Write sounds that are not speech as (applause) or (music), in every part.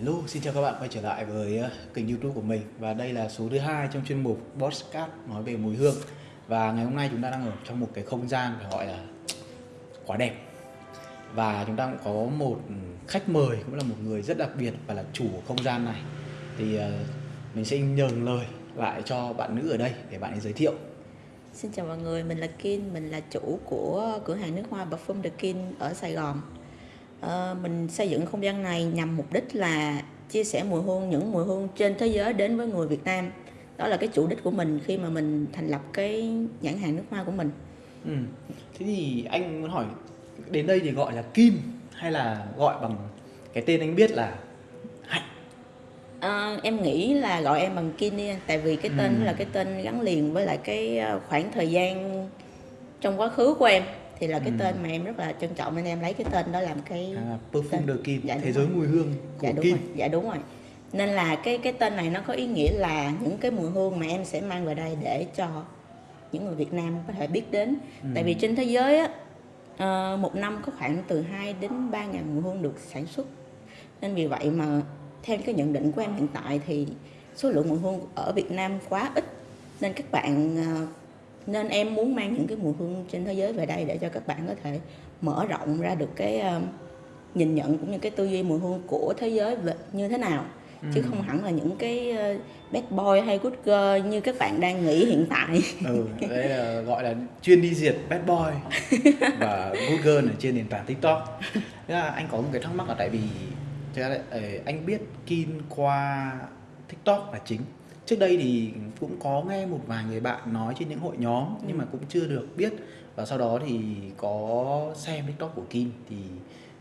Hello, xin chào các bạn quay trở lại với ờ, kênh youtube của mình. Và đây là số thứ hai trong chuyên mục Podcast nói về mùi hương. Và ngày hôm nay chúng ta đang ở trong một cái không gian phải gọi là quá đẹp. Và chúng ta cũng có một khách mời cũng là một người rất đặc biệt và là chủ của không gian này. Thì ờ, mình sẽ nhường lời lại cho bạn nữ ở đây để bạn ấy giới thiệu. Xin chào mọi người, mình là Kim, mình là chủ của cửa hàng nước hoa Parfum The Kin ở Sài Gòn. Ờ, mình xây dựng không gian này nhằm mục đích là chia sẻ mùi hương, những mùi hương trên thế giới đến với người Việt Nam. Đó là cái chủ đích của mình khi mà mình thành lập cái nhãn hàng nước hoa của mình. ừ. Thế thì anh muốn hỏi đến đây thì gọi là Kim hay là gọi bằng cái tên anh biết là Hạnh Ờ, em nghĩ là gọi em bằng Kin đi, tại vì cái tên Ừ. là cái tên gắn liền với lại cái ờ, khoảng thời gian trong quá khứ của em thì là cái Ừ. tên mà em rất là trân trọng nên em lấy cái tên đó làm cái à, Perfume de Kim, Dạ, thế giới mùi hương của dạ đúng Kim. rồi. Dạ đúng rồi. Nên là cái cái tên này nó có ý nghĩa là những cái mùi hương mà em sẽ mang về đây để cho những người Việt Nam có thể biết đến. Ừ. tại vì trên thế giới á ờ, một năm có khoảng từ 2 đến 3 ngàn mùi hương được sản xuất. Nên vì vậy mà theo cái nhận định của em hiện tại thì số lượng mùi hương ở Việt Nam quá ít. Nên các bạn ờ, nên em muốn mang những cái mùi hương trên thế giới về đây để cho các bạn có thể mở rộng ra được cái ờ, nhìn nhận cũng như cái tư duy mùi hương của thế giới về như thế nào. Chứ không hẳn là những cái ờ, bad boy hay good girl như các bạn đang nghĩ hiện tại. Ừ, đấy là gọi là chuyên đi diệt bad boy (laughs) và good girl ở trên nền tảng tiktok. Thế là anh có một cái thắc mắc là tại vì là, ờ, anh biết Kin qua tiktok là chính trước đây thì cũng có nghe một vài người bạn nói trên những hội nhóm nhưng mà cũng chưa được biết. Và sau đó thì có xem tiktok của Kim thì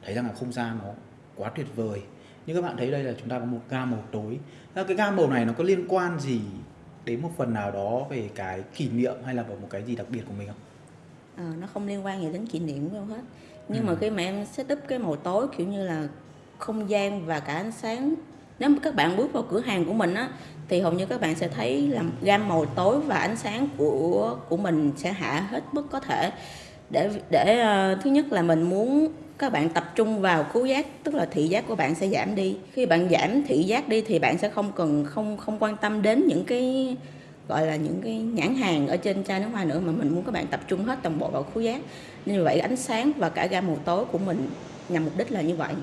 thấy rằng là không gian nó quá tuyệt vời. Như các bạn thấy đây là chúng ta có một gam màu tối. Thế cái gam màu này nó có liên quan gì đến một phần nào đó về cái kỷ niệm hay là vào một cái gì đặc biệt của mình không? Ờ, nó không liên quan gì đến kỷ niệm đâu hết. Nhưng Ừ. mà khi mà em set up cái màu tối kiểu như là không gian và cả ánh sáng nếu mà các bạn bước vào cửa hàng của mình á thì hầu như các bạn sẽ thấy là gam màu tối và ánh sáng của của mình sẽ hạ hết mức có thể. Để để uh, thứ nhất là mình muốn các bạn tập trung vào khứu giác tức là thị giác của bạn sẽ giảm đi. Khi bạn giảm thị giác đi thì bạn sẽ không cần không không quan tâm đến những cái gọi là những cái nhãn hàng ở trên chai nước hoa nữa mà mình muốn các bạn tập trung hết toàn bộ vào khứu giác. Nên vậy ánh sáng và cả gam màu tối của mình nhằm mục đích là như vậy.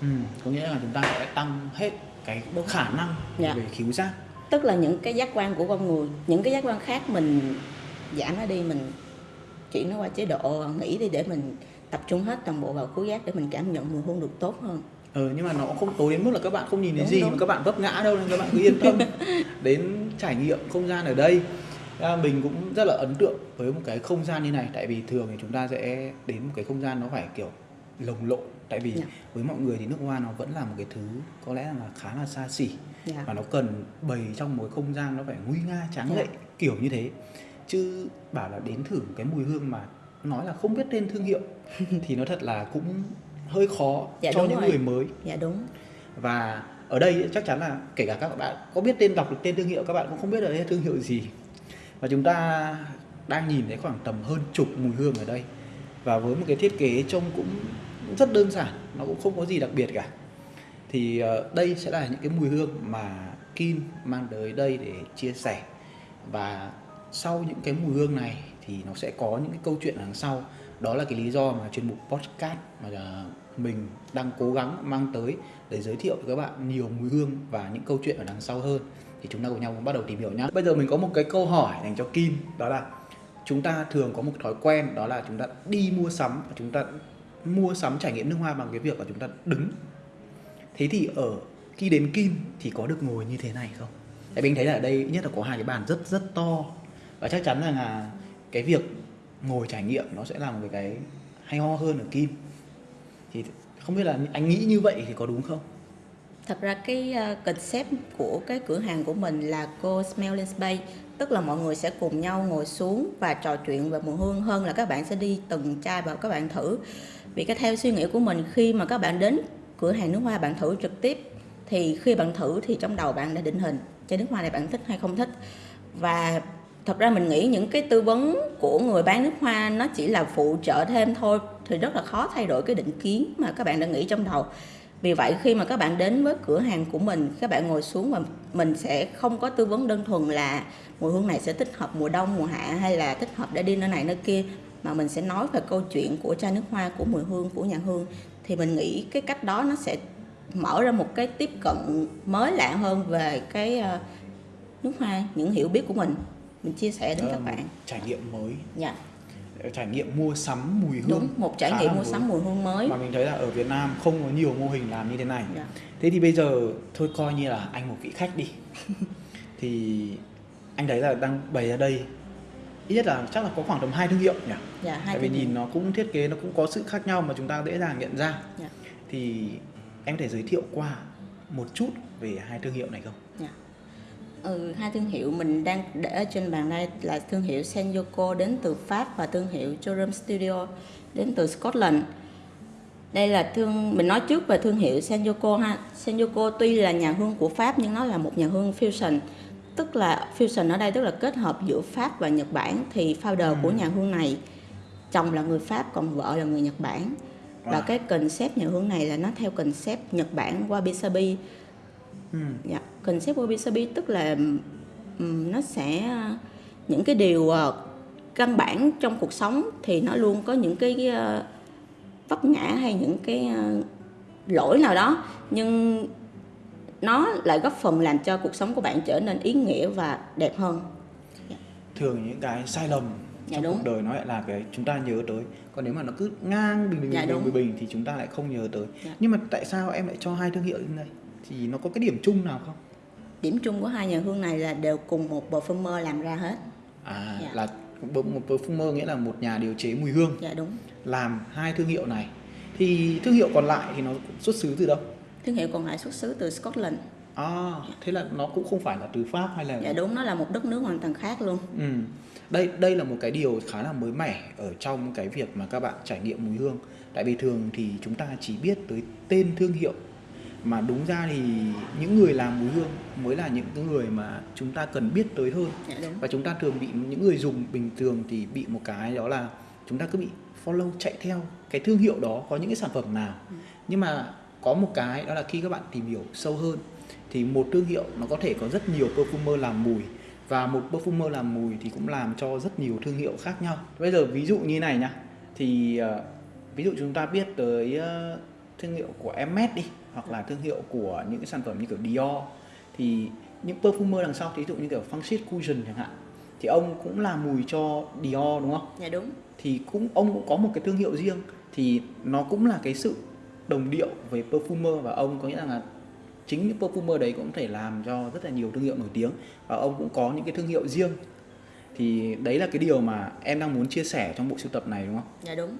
Ừ, có nghĩa là chúng ta sẽ tăng hết cái khả năng Dạ. về khiếu giác. tức là những cái giác quan của con người những cái giác quan khác mình giảm nó đi mình chuyển nó qua chế độ nghỉ đi để mình tập trung hết toàn bộ vào khứu giác để mình cảm nhận mùi hương được tốt hơn Ừ, nhưng mà nó không tối đến mức là các bạn không nhìn thấy Đúng, gì đúng. mà các bạn vấp ngã đâu nên các bạn cứ yên tâm (laughs) đến trải nghiệm không gian ở đây. À, mình cũng rất là ấn tượng với một cái không gian như này tại vì thường thì chúng ta sẽ đến một cái không gian nó phải kiểu lồng lộn tại vì Dạ. với mọi người thì nước hoa nó vẫn là một cái thứ có lẽ là khá là xa xỉ dạ. và nó cần bày trong một không gian nó phải nguy nga tráng Dạ. lệ kiểu như thế chứ bảo là đến thử cái mùi hương mà nói là không biết tên thương hiệu (laughs) thì nó thật là cũng hơi khó Dạ, cho những rồi. người mới dạ đúng và ở đây chắc chắn là kể cả các bạn có biết tên đọc được tên thương hiệu các bạn cũng không biết là đây thương hiệu gì và chúng ta đang nhìn thấy khoảng tầm hơn chục mùi hương ở đây và với một cái thiết kế trông cũng rất đơn giản, nó cũng không có gì đặc biệt cả. Thì ờ, đây sẽ là những cái mùi hương mà Kim mang tới đây để chia sẻ. Và sau những cái mùi hương này thì nó sẽ có những cái câu chuyện đằng sau. Đó là cái lý do mà chuyên mục podcast mà ờ, mình đang cố gắng mang tới để giới thiệu với các bạn nhiều mùi hương và những câu chuyện ở đằng sau hơn. Thì chúng ta cùng nhau bắt đầu tìm hiểu nhé bây giờ mình có một cái câu hỏi dành cho Kim, đó là, chúng ta thường có một thói quen, đó là chúng ta đi mua sắm và chúng ta mua sắm, trải nghiệm nước hoa bằng cái việc là chúng ta đứng. Thế thì ở, khi đến Kim thì có được ngồi như thế này không? Tại mình thấy là ở đây, nhất là có hai cái bàn rất rất to. Và chắc chắn rằng là cái việc ngồi trải nghiệm nó sẽ là một cái hay ho hơn ở Kim. Thì không biết là anh nghĩ như vậy thì có đúng không? Thật ra cái ờ, concept của cái cửa hàng của mình là cô Smelling Space Tức là mọi người sẽ cùng nhau ngồi xuống và trò chuyện về mùi hương hơn là các bạn sẽ đi từng chai và các bạn thử. Vì cái theo suy nghĩ của mình, khi mà các bạn đến cửa hàng nước hoa bạn thử trực tiếp, Thì khi bạn thử thì trong đầu bạn đã định hình chai nước hoa này bạn thích hay không thích. Và thật ra mình nghĩ những cái tư vấn của người bán nước hoa nó chỉ là phụ trợ thêm thôi, Thì rất là khó thay đổi cái định kiến mà các bạn đã nghĩ trong đầu. Vì vậy khi mà các bạn đến với cửa hàng của mình, các bạn ngồi xuống và mình sẽ không có tư vấn đơn thuần là mùi hương này sẽ thích hợp mùa đông, mùa hạ hay là thích hợp để đi nơi này nơi kia mà mình sẽ nói về câu chuyện của chai nước hoa của mùi hương của nhà hương thì mình nghĩ cái cách đó nó sẽ mở ra một cái tiếp cận mới lạ hơn về cái ờ, nước hoa những hiểu biết của mình. Mình chia sẻ đến các một bạn. trải nghiệm mới. Dạ. Trải nghiệm mua sắm mùi hương đúng một trải nghiệm mua mới. sắm mùi hương mới. Mà mình thấy là ở Việt Nam không có nhiều mô hình làm như thế này. Dạ. thế thì bây giờ thôi coi như là anh một vị khách đi. (laughs) Thì anh thấy là đang bày ra đây ít nhất là chắc là có khoảng tầm hai thương hiệu nhỉ dạ hai tại vì nhìn nó cũng thiết kế nó cũng có sự khác nhau mà chúng ta dễ dàng nhận ra Dạ. thì em có thể giới thiệu qua một chút về hai thương hiệu này không Dạ. Ừ, hai thương hiệu mình đang để ở trên bàn đây là thương hiệu Senjoko đến từ Pháp và thương hiệu Jorum Studio đến từ Scotland. Đây là thương mình nói trước về thương hiệu Senjoko ha. Senjoko tuy là nhà hương của Pháp nhưng nó là một nhà hương fusion. Tức là fusion ở đây tức là kết hợp giữa Pháp và Nhật Bản thì founder của nhà hương này chồng là người Pháp còn vợ là người Nhật Bản. Và Wow. cái concept nhà hương này là nó theo concept Nhật Bản Wabi Sabi ừ. Dạ, concept wabi sabi tức là ừm, nó sẽ những cái điều ờ, căn bản trong cuộc sống thì nó luôn có những cái ờ, vấp ngã hay những cái ờ, lỗi nào đó nhưng nó lại góp phần làm cho cuộc sống của bạn trở nên ý nghĩa và đẹp hơn. thường những cái sai lầm Dạ trong đúng. cuộc đời nó lại là cái chúng ta nhớ tới còn nếu mà nó cứ ngang bình bình Dạ bình bình, bình, thì chúng ta lại không nhớ tới Dạ. nhưng mà tại sao em lại cho hai thương hiệu như này thì nó có cái điểm chung nào không Điểm chung của hai nhà hương này là đều cùng một perfumer làm ra hết. à Dạ. là một perfumer nghĩa là một nhà điều chế mùi hương Dạ đúng. làm hai thương hiệu này thì thương hiệu còn lại thì nó xuất xứ từ đâu Thương hiệu còn lại xuất xứ từ Scotland. à thế là nó cũng không phải là từ pháp hay là Dạ đúng, nó là một đất nước hoàn toàn khác luôn. Ừ. Đây đây là một cái điều khá là mới mẻ ở trong cái việc mà các bạn trải nghiệm mùi hương. Tại vì thường thì chúng ta chỉ biết tới tên thương hiệu mà đúng ra thì những người làm mùi hương mới là những cái người mà chúng ta cần biết tới hơn. Dạ đúng. Và chúng ta thường bị những người dùng bình thường thì bị một cái đó là chúng ta cứ bị follow chạy theo cái thương hiệu đó có những cái sản phẩm nào. Nhưng mà có một cái đó là khi các bạn tìm hiểu sâu hơn thì một thương hiệu nó có thể có rất nhiều perfumer làm mùi và một perfumer làm mùi thì cũng làm cho rất nhiều thương hiệu khác nhau. Bây giờ ví dụ như này nhá. Thì ờ, ví dụ chúng ta biết tới ờ, thương hiệu của Hermes đi hoặc là thương hiệu của những cái sản phẩm như kiểu Dior thì những perfumer đằng sau thì ví dụ như kiểu Francis Cousin chẳng hạn thì ông cũng làm mùi cho Dior đúng không? Dạ đúng. thì cũng ông cũng có một cái thương hiệu riêng thì nó cũng là cái sự đồng điệu về perfumer và ông có nghĩa là chính những perfumer đấy cũng có thể làm cho rất là nhiều thương hiệu nổi tiếng và ông cũng có những cái thương hiệu riêng thì đấy là cái điều mà em đang muốn chia sẻ trong bộ sưu tập này đúng không? Dạ đúng.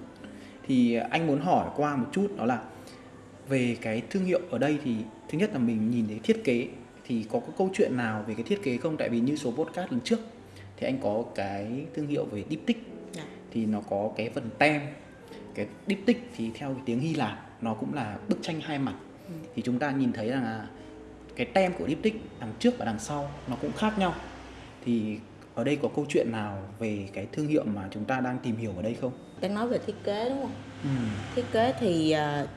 Thì anh muốn hỏi qua một chút đó là về cái thương hiệu ở đây thì thứ nhất là mình nhìn thấy thiết kế thì có cái câu chuyện nào về cái thiết kế không? Tại vì như số podcast lần trước thì anh có cái thương hiệu về diptyque Dạ. thì nó có cái phần tem cái diptyque thì theo cái tiếng Hy Lạp nó cũng là bức tranh hai mặt Ừ. thì chúng ta nhìn thấy rằng là cái tem của diptyque đằng trước và đằng sau nó cũng khác nhau thì ở đây có câu chuyện nào về cái thương hiệu mà chúng ta đang tìm hiểu ở đây không? Đang nói về thiết kế đúng không? Ừ. Thiết kế thì uh,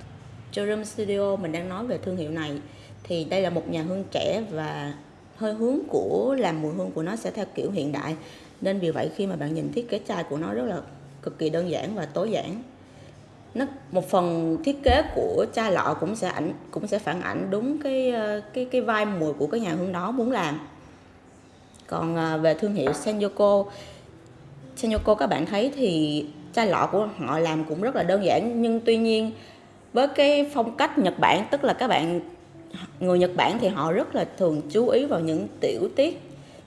Jorum Studio mình đang nói về thương hiệu này thì đây là một nhà hương trẻ và hơi hướng của làm mùi hương của nó sẽ theo kiểu hiện đại nên vì vậy khi mà bạn nhìn thiết kế chai của nó rất là cực kỳ đơn giản và tối giản nó, một phần thiết kế của chai lọ cũng sẽ ảnh, cũng sẽ phản ảnh đúng cái ờ, cái cái vai mùi của cái nhà hương đó muốn làm. Còn ờ, về thương hiệu senyoko senyoko các bạn thấy thì chai lọ của họ làm cũng rất là đơn giản, nhưng tuy nhiên với cái phong cách Nhật Bản, tức là các bạn, người Nhật Bản thì họ rất là thường chú ý vào những tiểu tiết.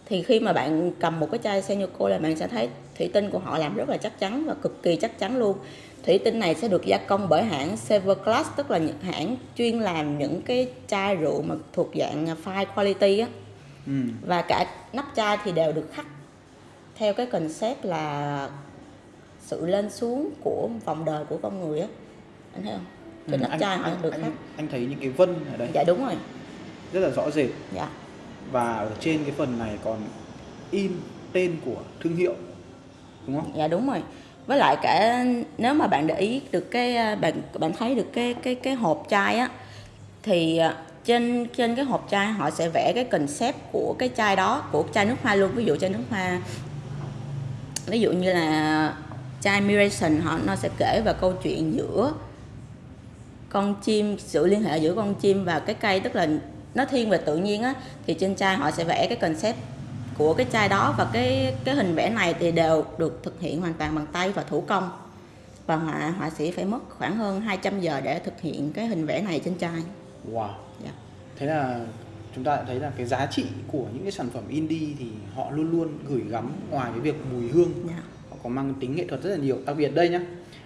Thì khi mà bạn cầm một cái chai senyoko là bạn sẽ thấy thủy tinh của họ làm rất là chắc chắn và cực kỳ chắc chắn luôn thủy tinh này sẽ được gia công bởi hãng Severglass tức là những hãng chuyên làm những cái chai rượu mà thuộc dạng fine quality á. Ừ. và cả nắp chai thì đều được khắc theo cái concept là sự lên xuống của vòng đời của con người á. Anh thấy không? Trên Ừ, nắp anh, chai họ được anh, khắc. anh thấy những cái vân ở đây. Dạ đúng rồi. Rất là rõ rệt. Dạ. Và ở trên cái phần này còn in tên của thương hiệu đúng không? dạ đúng rồi với lại cả nếu mà bạn để ý được cái à, bạn bạn thấy được cái cái cái hộp chai á, thì à, trên trên cái hộp chai họ sẽ vẽ cái concept của cái chai đó, của chai nước hoa luôn. Ví dụ chai nước hoa, ví dụ như là chai Miration họ, nó sẽ kể vào câu chuyện giữa con chim, sự liên hệ giữa con chim và cái cây. Tức là nó thiên về tự nhiên á, thì trên chai họ sẽ vẽ cái concept của cái chai đó và cái cái hình vẽ này thì đều được thực hiện hoàn toàn bằng tay và thủ công. Và họa họa sĩ phải mất khoảng hơn 200 giờ để thực hiện cái hình vẽ này trên chai. Wow. dạ. Thế là chúng ta đã thấy là cái giá trị của những cái sản phẩm indie thì họ luôn luôn gửi gắm ngoài cái việc mùi hương. Dạ. Họ có mang tính nghệ thuật rất là nhiều đặc biệt đây nhá.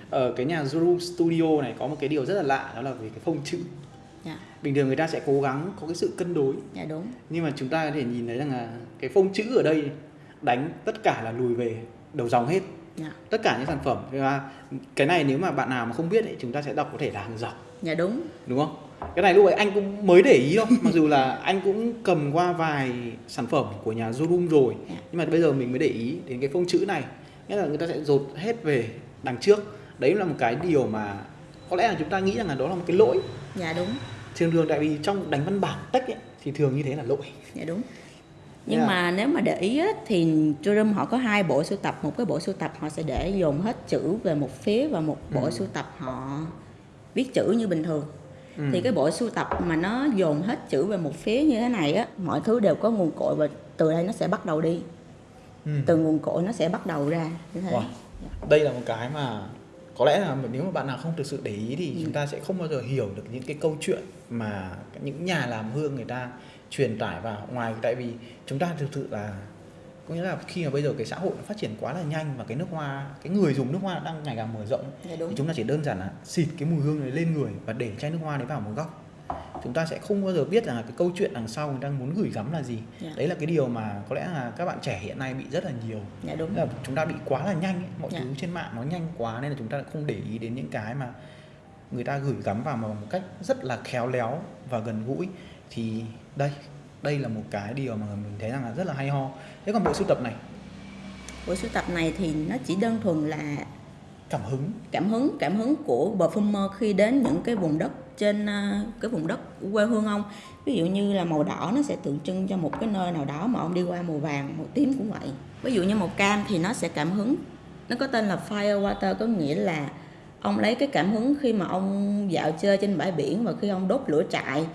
Ở cái nhà Zuru Studio này có một cái điều rất là lạ đó là về cái phông chữ dạ. Bình thường người ta sẽ cố gắng có cái sự cân đối. Dạ đúng. Nhưng mà chúng ta có thể nhìn thấy rằng là cái phông chữ ở đây đánh tất cả là lùi về đầu dòng hết. Dạ. Tất cả những sản phẩm. Và cái này nếu mà bạn nào mà không biết ấy, chúng ta sẽ đọc có thể là hàng dọc dạ đúng. Đúng không? Cái này lúc ấy anh cũng mới để ý thôi. Mặc dù là anh cũng cầm qua vài sản phẩm của nhà Zoom rồi. Dạ. nhưng mà bây giờ mình mới để ý đến cái phông chữ này. Nghĩa là người ta sẽ dột hết về đằng trước. Đấy là một cái điều mà có lẽ là chúng ta nghĩ rằng là đó là một cái lỗi. Dạ đúng thường thường tại vì trong đánh văn bản text ấy, thì thường như thế là lỗi dạ đúng nhưng Yeah. mà nếu mà để ý á, thì Tourism họ có hai bộ sưu tập một cái bộ sưu tập họ sẽ để dồn hết chữ về một phía và một bộ Ừ. sưu tập họ viết chữ như bình thường Ừ. thì cái bộ sưu tập mà nó dồn hết chữ về một phía như thế này á mọi thứ đều có nguồn cội và từ đây nó sẽ bắt đầu đi Ừ. từ nguồn cội nó sẽ bắt đầu ra như thế Wow. đây là một cái mà có lẽ là nếu mà bạn nào không thực sự để ý thì Ừ. chúng ta sẽ không bao giờ hiểu được những cái câu chuyện mà những nhà làm hương người ta truyền tải vào ngoài tại vì chúng ta thực sự là có nghĩa là khi mà bây giờ cái xã hội nó phát triển quá là nhanh và cái nước hoa cái người dùng nước hoa đang ngày càng mở rộng dạ thì chúng ta chỉ đơn giản là xịt cái mùi hương này lên người và để chai nước hoa đấy vào một góc chúng ta sẽ không bao giờ biết là cái câu chuyện đằng sau người đang muốn gửi gắm là gì Dạ. đấy là cái điều mà có lẽ là các bạn trẻ hiện nay bị rất là nhiều dạ đúng là chúng ta bị quá là nhanh ấy. mọi Dạ. thứ trên mạng nó nhanh quá nên là chúng ta không để ý đến những cái mà người ta gửi gắm vào một cách rất là khéo léo và gần gũi thì đây đây là một cái điều mà mình thấy rằng là rất là hay ho thế còn bộ sưu tập này bộ sưu tập này thì nó chỉ đơn thuần là cảm hứng. Cảm hứng cảm hứng của perfumer khi đến những cái vùng đất trên à, cái vùng đất quê hương ông. Ví dụ như là màu đỏ nó sẽ tượng trưng cho một cái nơi nào đó mà ông đi qua màu vàng màu tím cũng vậy. Ví dụ như màu cam thì nó sẽ cảm hứng. Nó có tên là fire water có nghĩa là ông lấy cái cảm hứng khi mà ông dạo chơi trên bãi biển và khi ông đốt lửa trại.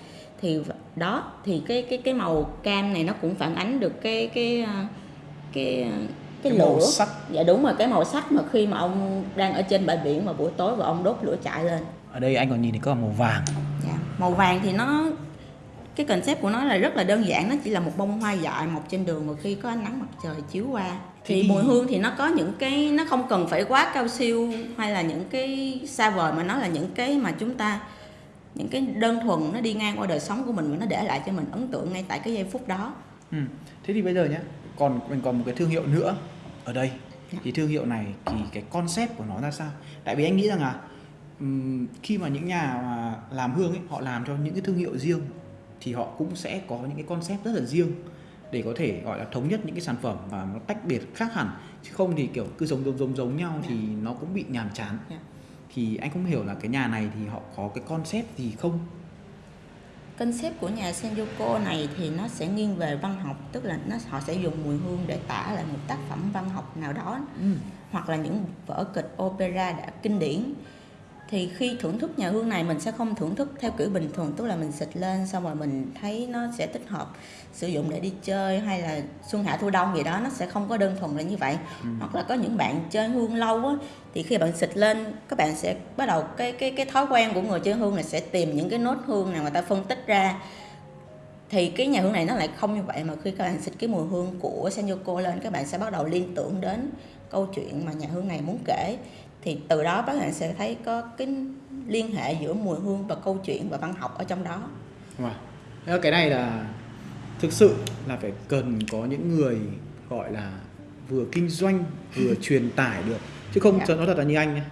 Thì đó thì cái cái cái màu cam này nó cũng phản ánh được cái cái à, cái, cái cái, Cái màu lửa sắc. dạ đúng rồi cái màu sắc mà khi mà ông đang ở trên bãi biển vào buổi tối và ông đốt lửa trại lên ở đây anh còn nhìn thấy có màu vàng dạ. màu vàng thì nó cái concept của nó là rất là đơn giản nó chỉ là một bông hoa dại mọc trên đường và khi có ánh nắng mặt trời chiếu qua thì Thì- mùi hương thì nó có những cái nó không cần phải quá cao siêu hay là những cái xa vời mà nó là những cái mà chúng ta những cái đơn thuần nó đi ngang qua đời sống của mình và nó để lại cho mình ấn tượng ngay tại cái giây phút đó ừ. thế thì bây giờ nhé còn mình còn một cái thương hiệu nữa ở đây Dạ. thì thương hiệu này thì cái concept của nó ra sao? Tại vì anh nghĩ rằng là khi mà những nhà mà làm hương ấy họ làm cho những cái thương hiệu riêng thì họ cũng sẽ có những cái concept rất là riêng để có thể gọi là thống nhất những cái sản phẩm và nó tách biệt khác hẳn. Chứ không thì kiểu cứ giống giống giống giống nhau thì nó cũng bị nhàm chán. Dạ. thì anh không hiểu là cái nhà này thì họ có cái concept gì không concept của nhà Senjoko này thì nó sẽ nghiêng về văn học tức là nó họ sẽ dùng mùi hương để tả lại một tác phẩm văn học nào đó ừ. hoặc là những vở kịch opera đã kinh điển thì khi thưởng thức nhà hương này mình sẽ không thưởng thức theo kiểu bình thường tức là mình xịt lên xong rồi mình thấy nó sẽ thích hợp sử dụng để đi chơi hay là xuân hạ thu đông gì đó nó sẽ không có đơn thuần là như vậy. Hoặc là có những bạn chơi hương lâu á thì khi bạn xịt lên các bạn sẽ bắt đầu cái cái cái thói quen của người chơi hương là sẽ tìm những cái nốt hương nào người ta phân tích ra. Thì cái nhà hương này nó lại không như vậy mà khi các bạn xịt cái mùi hương của Senjoko lên các bạn sẽ bắt đầu liên tưởng đến câu chuyện mà nhà hương này muốn kể thì từ đó các bạn sẽ thấy có cái liên hệ giữa mùi hương và câu chuyện và văn học ở trong đó Wow. Cái này là thực sự là phải cần có những người gọi là vừa kinh doanh vừa truyền tải được chứ không Dạ. cho nó thật là như anh nhé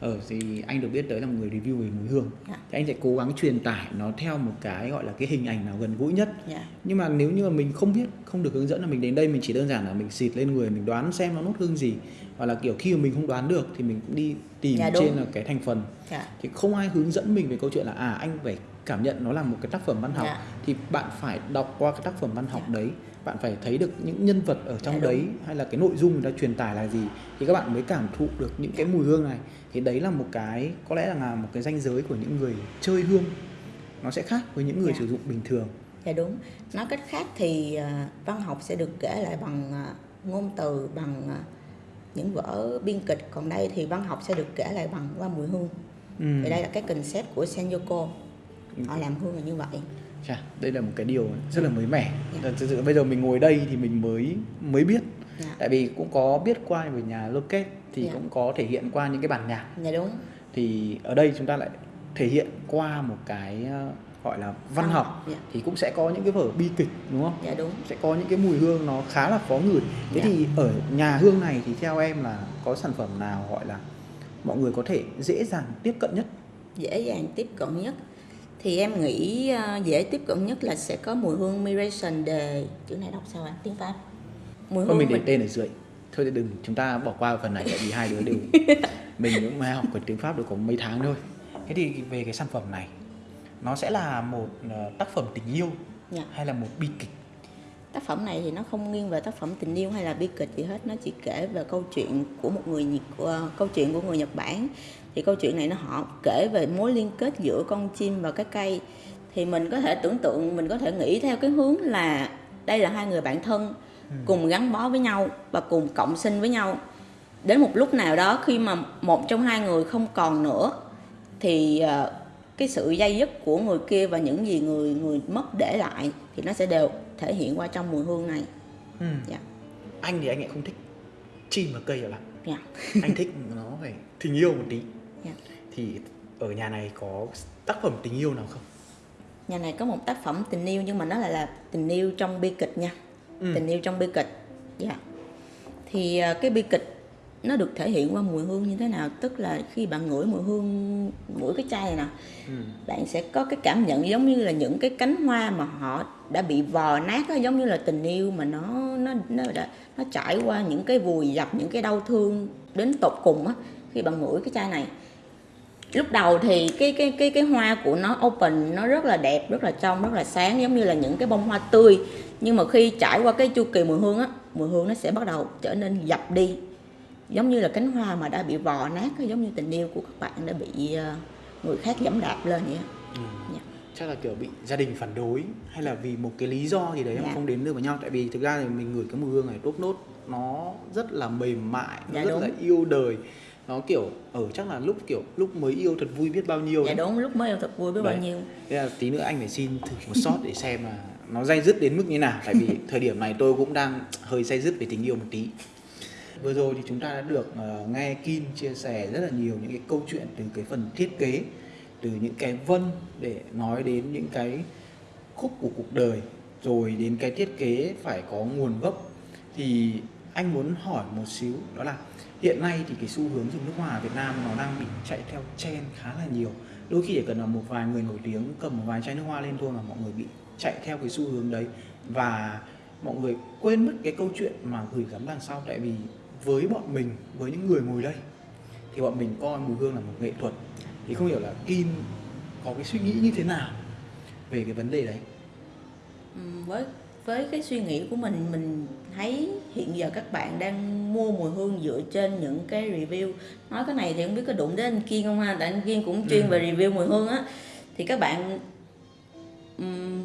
ở thì anh được biết tới là một người review về mùi hương Dạ. thì anh sẽ cố gắng truyền tải nó theo một cái gọi là cái hình ảnh nào gần gũi nhất dạ nhưng mà nếu như mà mình không biết không được hướng dẫn là mình đến đây mình chỉ đơn giản là mình xịt lên người mình đoán xem nó nốt hương gì hoặc là kiểu khi mà mình không đoán được thì mình cũng đi tìm Dạ, đúng. trên là cái thành phần dạ thì không ai hướng dẫn mình về câu chuyện là à anh phải cảm nhận nó là một cái tác phẩm văn học Dạ. thì bạn phải đọc qua cái tác phẩm văn học Dạ. đấy bạn phải thấy được những nhân vật ở trong Dạ, đúng. đấy hay là cái nội dung người ta truyền tải là gì thì các bạn mới cảm thụ được những cái mùi hương này thì đấy là một cái có lẽ là một cái ranh giới của những người chơi hương nó sẽ khác với những người Dạ. sử dụng bình thường Dạ đúng. Nói cách khác thì à, văn học sẽ được kể lại bằng à, ngôn từ, bằng à, những vở biên kịch. Còn đây thì văn học sẽ được kể lại bằng qua mùi hương. ừ. Thì đây là cái concept của Senyoko. Họ làm hương là như vậy. Chà, đây là một cái điều rất là mới mẻ Dạ. thực sự bây giờ mình ngồi đây thì mình mới mới biết Dạ, tại vì cũng có biết qua về nhà Loket thì Dạ. cũng có thể hiện qua những cái bản nhạc dạ đúng. thì ở đây chúng ta lại thể hiện qua một cái ờ, gọi là văn học Dạ, thì cũng sẽ có những cái vở bi kịch đúng không dạ đúng. sẽ có những cái mùi hương nó khá là khó ngửi thế Dạ. thì ở nhà hương này thì theo em là có sản phẩm nào gọi là mọi người có thể dễ dàng tiếp cận nhất Dễ dàng tiếp cận nhất. Thì em nghĩ à, dễ tiếp cận nhất là sẽ có mùi hương Miration de chữ này đọc sao ạ? Tiếng Pháp. Mùi Thôi mình để tên ở dưới thôi thì đừng chúng ta bỏ qua phần này tại vì hai đứa đều (laughs) mình cũng mới học cái tiếng pháp được có mấy tháng thôi thế thì về cái sản phẩm này nó sẽ là một ờ, tác phẩm tình yêu Dạ. hay là một bi kịch Tác phẩm này thì nó không nghiêng về tác phẩm tình yêu hay là bi kịch gì hết, nó chỉ kể về câu chuyện của một người Nhật của, câu chuyện của người Nhật Bản. Thì câu chuyện này nó họ kể về mối liên kết giữa con chim và cái cây. Thì mình có thể tưởng tượng, mình có thể nghĩ theo cái hướng là đây là hai người bạn thân cùng gắn bó với nhau và cùng cộng sinh với nhau. Đến một lúc nào đó khi mà một trong hai người không còn nữa thì ờ, cái sự dây dứt của người kia và những gì người người mất để lại thì nó sẽ đều thể hiện qua trong mùi hương này. Ừ. dạ. Anh thì anh lại không thích chim và cây lắm dạ. Anh thích nó phải tình yêu một tí. Dạ. Thì ở nhà này có tác phẩm tình yêu nào không? Nhà này có một tác phẩm tình yêu nhưng mà nó lại là tình yêu trong bi kịch nha Ừ. tình yêu trong bi kịch dạ thì ờ, cái bi kịch nó được thể hiện qua mùi hương như thế nào tức là khi bạn ngửi mùi hương ngửi cái chai này nè ừ. bạn sẽ có cái cảm nhận giống như là những cái cánh hoa mà họ đã bị vò nát đó, giống như là tình yêu mà nó nó nó đã nó trải qua những cái vùi dập những cái đau thương đến tột cùng á khi bạn ngửi cái chai này lúc đầu thì cái cái cái cái hoa của nó open nó rất là đẹp rất là trong rất là sáng giống như là những cái bông hoa tươi nhưng mà khi trải qua cái chu kỳ mùi hương á mùi hương nó sẽ bắt đầu trở nên dập đi giống như là cánh hoa mà đã bị vò nát giống như tình yêu của các bạn đã bị ờ, người khác dẫm đạp lên vậy. Ừ. Dạ. chắc là kiểu bị gia đình phản đối hay là vì một cái lý do gì đấy mà Dạ. không đến được với nhau tại vì thực ra thì mình ngửi cái mùi hương này tốt nốt nó rất là mềm mại nó Dạ, rất đúng. là yêu đời nó kiểu ở chắc là lúc kiểu lúc mới yêu thật vui biết bao nhiêu dạ đúng lúc mới yêu thật vui biết bao Đấy. nhiêu. Thế là tí nữa anh phải xin thử một shot để xem là nó dây dứt đến mức như nào. Tại vì (laughs) thời điểm này tôi cũng đang hơi dây dứt về tình yêu một tí. Vừa rồi thì chúng ta đã được ờ, nghe Kim chia sẻ rất là nhiều những cái câu chuyện từ cái phần thiết kế từ những cái vân để nói đến những cái khúc của cuộc đời rồi đến cái thiết kế phải có nguồn gốc. Thì anh muốn hỏi một xíu đó là hiện nay thì cái xu hướng dùng nước hoa ở Việt Nam nó đang bị chạy theo trend khá là nhiều. Đôi khi chỉ cần là một vài người nổi tiếng cầm một vài chai nước hoa lên thôi mà mọi người bị chạy theo cái xu hướng đấy. Và mọi người quên mất cái câu chuyện mà gửi gắm đằng sau. Tại vì với bọn mình, với những người ngồi đây, thì bọn mình coi mùi hương là một nghệ thuật. Thì không hiểu là Kim có cái suy nghĩ như thế nào về cái vấn đề đấy. Ừ, với với cái suy nghĩ của mình mình thấy hiện giờ các bạn đang mua mùi hương dựa trên những cái review. Nói cái này thì không biết có đụng đến anh Kiên không ha? Tại anh Kiên cũng chuyên Ừ. về review mùi hương á. Thì các bạn ừm,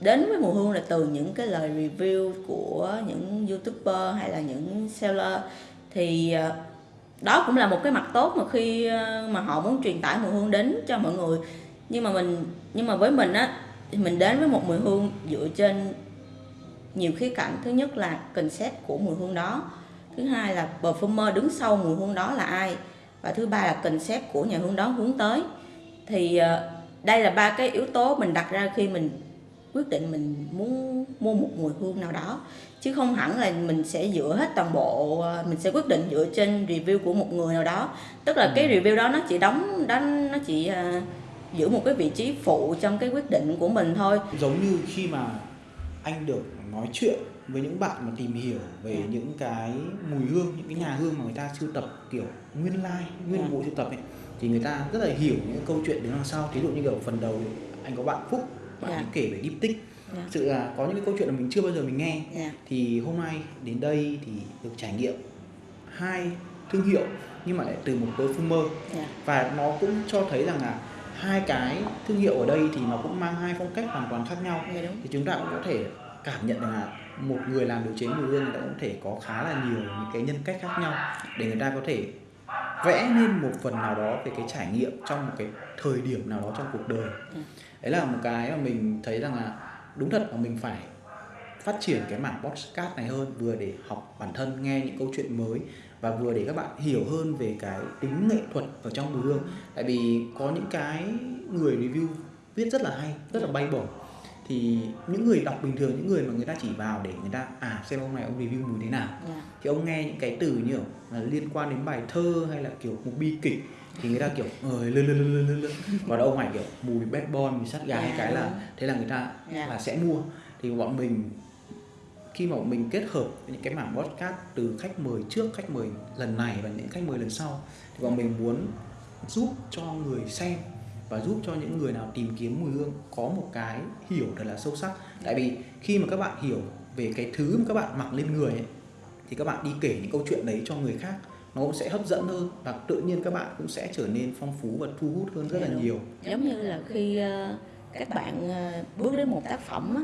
đến với mùi hương là từ những cái lời review của những youtuber hay là những seller. Thì ờ, đó cũng là một cái mặt tốt mà khi ờ, mà họ muốn truyền tải mùi hương đến cho mọi người. Nhưng mà mình nhưng mà với mình á thì mình đến với một mùi hương dựa trên nhiều khía cạnh thứ nhất là concept của mùi hương đó. Thứ hai là perfumer đứng sau mùi hương đó là ai? Và thứ ba là concept của nhà hương đó hướng tới. Thì ờ, đây là ba cái yếu tố mình đặt ra khi mình quyết định mình muốn mua một mùi hương nào đó. Chứ không hẳn là mình sẽ dựa hết toàn bộ ờ, mình sẽ quyết định dựa trên review của một người nào đó. Tức là cái review đó nó chỉ đóng đó nó chỉ ờ, giữ một cái vị trí phụ trong cái quyết định của mình thôi. Giống như khi mà anh được nói chuyện với những bạn mà tìm hiểu về Ừ. những cái mùi hương những cái nhà hương mà người ta sưu tập kiểu nguyên lai nguyên Ừ. bộ sưu tập ấy thì người ta rất là hiểu những câu chuyện đến đằng sau thí dụ như kiểu phần đầu anh có bạn Phúc bạn Dạ. ấy kể về Diptyque Dạ. Thực sự là có những cái câu chuyện mà mình chưa bao giờ mình nghe Dạ. thì hôm nay đến đây thì được trải nghiệm hai thương hiệu nhưng mà lại từ một perfumer Dạ. và nó cũng cho thấy rằng là hai cái thương hiệu ở đây thì nó cũng mang hai phong cách hoàn toàn khác nhau Dạ, đúng. thì chúng ta cũng có thể cảm nhận rằng là một người làm điều chế mùi hương người ta cũng có thể có khá là nhiều những cái nhân cách khác nhau để người ta có thể vẽ nên một phần nào đó về cái trải nghiệm trong một cái thời điểm nào đó trong cuộc đời. Ừ. đấy là một cái mà mình thấy rằng là đúng thật là mình phải phát triển cái mảng podcast này hơn vừa để học bản thân nghe những câu chuyện mới và vừa để các bạn hiểu hơn về cái tính nghệ thuật ở trong mùi hương. Tại vì có những cái người review viết rất là hay rất là bay bổng thì những người đọc bình thường những người mà người ta chỉ vào để người ta à xem ông này ông review mùi thế nào Dạ. thì ông nghe những cái từ như là liên quan đến bài thơ hay là kiểu một bi kịch thì người ta kiểu ờ lơ lơ lơ lơ lơ và ông này kiểu mùi bad boy mùi sát gà hay cái là thế là người ta Dạ. là sẽ mua thì bọn mình khi mà bọn mình kết hợp những cái mảng podcast từ khách mời trước khách mời lần này và những khách mời lần sau thì bọn mình muốn giúp cho người xem và giúp cho những người nào tìm kiếm mùi hương có một cái hiểu thật là sâu sắc. Tại vì khi mà các bạn hiểu về cái thứ mà các bạn mặc lên người ấy, thì các bạn đi kể những câu chuyện đấy cho người khác nó cũng sẽ hấp dẫn hơn và tự nhiên các bạn cũng sẽ trở nên phong phú và thu hút hơn rất là Dạ, nhiều. Giống như là khi ờ, các bạn ờ, bước đến một tác phẩm á,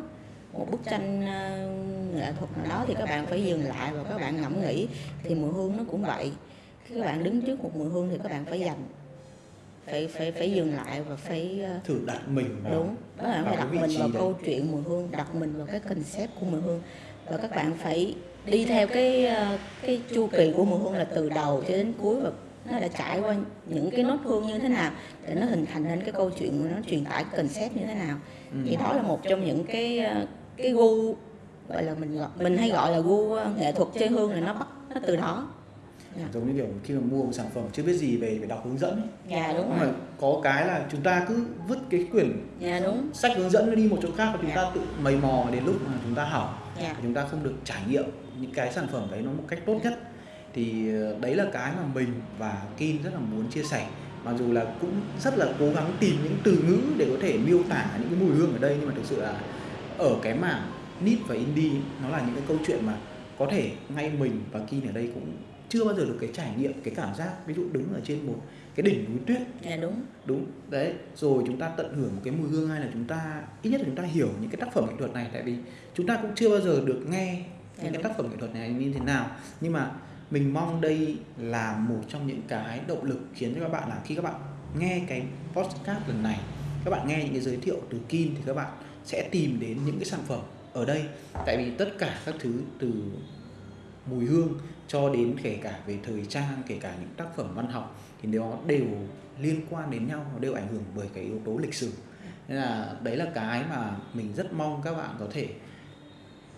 một bức tranh ờ, nghệ thuật nào đó thì các bạn phải dừng lại và các bạn ngẫm nghĩ thì mùi hương nó cũng vậy. Khi các bạn đứng trước một mùi hương thì các bạn phải dành phải phải phải dừng lại và phải ờ, thử đặt mình vào đúng là vào phải đặt mình vào đấy. câu chuyện mùi hương đặt mình vào cái concept của mùi hương và các bạn phải đi theo cái ờ, cái chu kỳ của mùi hương là từ đầu cho đến cuối và nó đã trải qua những cái nốt hương như thế nào để nó hình thành nên cái câu chuyện nó truyền tải cái concept như thế nào Ừ. thì đó là một trong những cái ờ, cái gu gọi là mình gọi mình hay gọi là gu nghệ thuật chơi hương là nó bắt nó từ đó Dạ. giống như kiểu khi mà mua một sản phẩm chưa biết gì về phải đọc hướng dẫn ấy. dạ đúng mà có cái là chúng ta cứ vứt cái quyển dạ đúng sách hướng dẫn nó đi một chỗ khác và chúng Dạ. ta tự mày mò đến lúc mà chúng ta hỏng dạ chúng ta không được trải nghiệm những cái sản phẩm đấy nó một cách tốt nhất thì ờ, đấy là cái mà mình và Kim rất là muốn chia sẻ mặc dù là cũng rất là cố gắng tìm những từ ngữ để có thể miêu tả những cái mùi hương ở đây nhưng mà thực sự là ở cái mảng nít và indie nó là những cái câu chuyện mà có thể ngay mình và Kim ở đây cũng chưa bao giờ được cái trải nghiệm cái cảm giác ví dụ đứng ở trên một cái đỉnh núi tuyết. Dạ đúng. Đúng đấy. Rồi chúng ta tận hưởng một cái mùi hương hay là chúng ta ít nhất là chúng ta hiểu những cái tác phẩm nghệ thuật này tại vì chúng ta cũng chưa bao giờ được nghe Dạ những cái đúng. tác phẩm nghệ thuật này như thế nào. Nhưng mà mình mong đây là một trong những cái động lực khiến cho các bạn là khi các bạn nghe cái podcast lần này các bạn nghe những cái giới thiệu từ Kim thì các bạn sẽ tìm đến những cái sản phẩm ở đây. Tại vì tất cả các thứ từ mùi hương cho đến kể cả về thời trang kể cả những tác phẩm văn học thì nó đều liên quan đến nhau nó đều ảnh hưởng bởi cái yếu tố lịch sử. Nên là đấy là cái mà mình rất mong các bạn có thể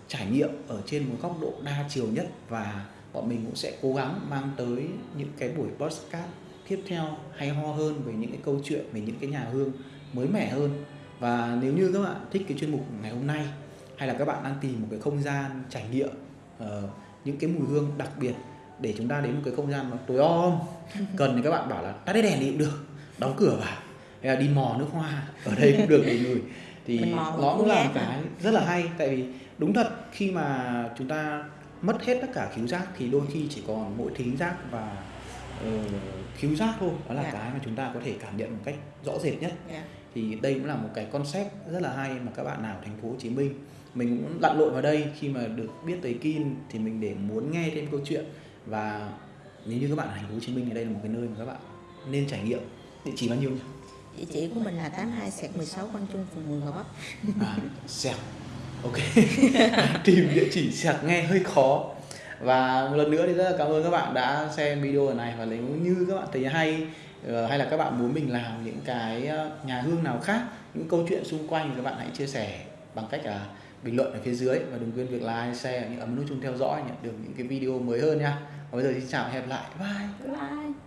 trải nghiệm ở trên một góc độ đa chiều nhất và bọn mình cũng sẽ cố gắng mang tới những cái buổi podcast tiếp theo hay ho hơn về những cái câu chuyện về những cái nhà hương mới mẻ hơn. Và nếu như các bạn thích cái chuyên mục ngày hôm nay hay là các bạn đang tìm một cái không gian trải nghiệm uh, những cái mùi hương đặc biệt để chúng ta đến một cái không gian nó tối om. (laughs) Cần thì các bạn bảo là tắt hết đèn đi cũng được đóng cửa vào. Hay là đi mò nước hoa ở đây cũng được để ngửi. Thì nó cũng là một cái rất là hay. Tại vì đúng thật khi mà chúng ta mất hết tất cả khiếu giác thì đôi khi chỉ còn mỗi thính giác và ờ, khiếu giác thôi. Đó là Dạ. cái mà chúng ta có thể cảm nhận một cách rõ rệt nhất. Dạ thì đây cũng là một cái concept rất là hay mà các bạn nào thành phố Hồ Chí Minh mình cũng lặn lội vào đây. Khi mà được biết tới Kin thì mình để muốn nghe thêm câu chuyện. Và nếu như các bạn ở thành phố Hồ Chí Minh thì đây là một cái nơi mà các bạn nên trải nghiệm. Địa chỉ bao nhiêu nhỉ? địa chỉ của mình là 82 sẹt 16 Quang Trung phường 10 Gò Vấp à, sẹc ok. (laughs) Tìm địa chỉ sẹc nghe hơi khó. Và một lần nữa thì rất là cảm ơn các bạn đã xem video này và nếu như các bạn thấy hay Ờ, hay là các bạn muốn mình làm những cái ờ, nhà hương nào khác những câu chuyện xung quanh thì các bạn hãy chia sẻ bằng cách là bình luận ở phía dưới và đừng quên việc like, share, những ấn nút chuông theo dõi nhận được những cái video mới hơn nha. Và bây giờ xin chào và hẹn gặp lại. Bye bye